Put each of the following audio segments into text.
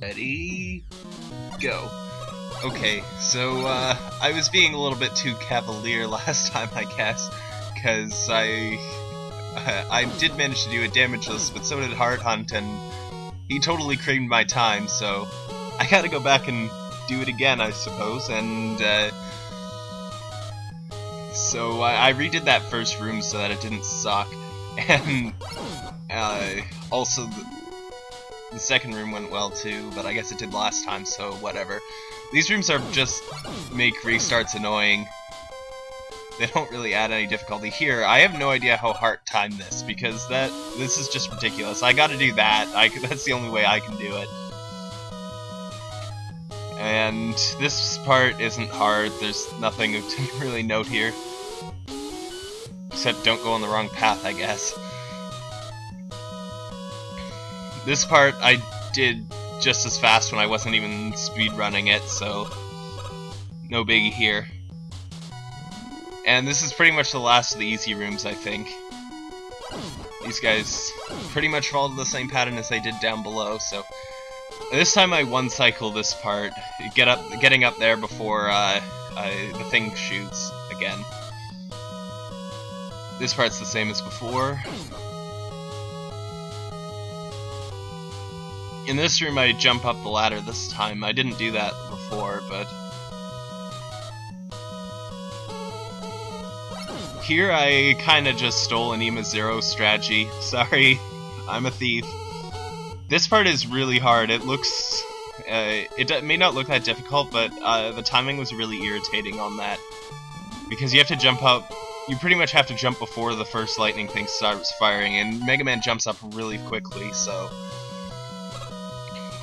Ready, go. Okay, so uh, I was being a little bit too cavalier last time, I guess, because I I did manage to do a damageless, but so did Heart Hunt, and he totally creamed my time, so I gotta go back and do it again, I suppose, and uh, so I, I, redid that first room so that it didn't suck, and uh, also the, second room went well too, but I guess it did last time, so whatever. These rooms are just make restarts annoying. They don't really add any difficulty. Here, I have no idea how hard time this, because that this is just ridiculous. I gotta do that. I, that's the only way I can do it. And this part isn't hard. There's nothing to really note here. Except don't go on the wrong path, I guess. This part I did just as fast when I wasn't even speed running it, so no biggie here. And this is pretty much the last of the easy rooms, I think. These guys pretty much followed the same pattern as they did down below, so this time I one cycle this part, get up, getting up there before uh, the thing shoots again. This part's the same as before. In this room I jump up the ladder this time. I didn't do that before, but... Here I kinda just stole an EMA Zero strategy. Sorry, I'm a thief. This part is really hard. It looks... Uh, it may not look that difficult, but uh, the timing was really irritating on that. Because you have to jump up... You pretty much have to jump before the first lightning thing starts firing, and Mega Man jumps up really quickly, so...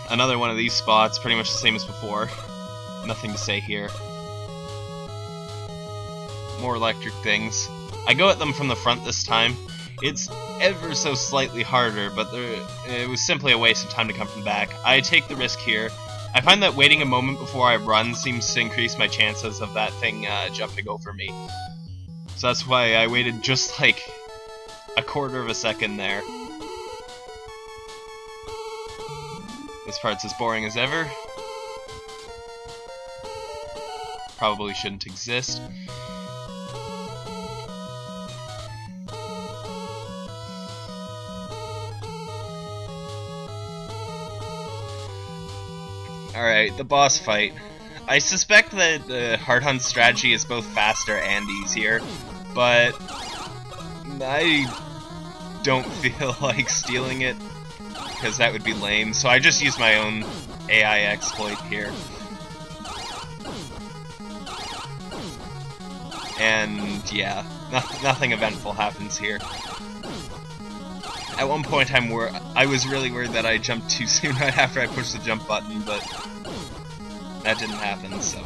Another one of these spots, pretty much the same as before. Nothing to say here. More electric things. I go at them from the front this time, it's ever so slightly harder, but there, it was simply a waste of time to come from the back. I take the risk here. I find that waiting a moment before I run seems to increase my chances of that thing uh, jumping over me. So that's why I waited just like a quarter of a second there. This part's as boring as ever. Probably shouldn't exist. Alright, the boss fight. I suspect that the Hard Hunt strategy is both faster and easier, but I don't feel like stealing it, because that would be lame, so I just use my own AI exploit here. And yeah, no nothing eventful happens here. At one point, I'm wor I was really worried that I jumped too soon right after I pushed the jump button, but that didn't happen, so...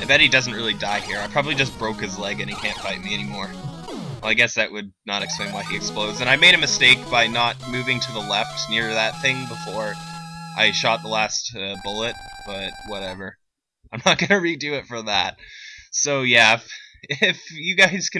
I bet he doesn't really die here. I probably just broke his leg and he can't fight me anymore. Well, I guess that would not explain why he explodes. And I made a mistake by not moving to the left near that thing before I shot the last uh, bullet, but whatever. I'm not going to redo it for that. So yeah, if, if you guys can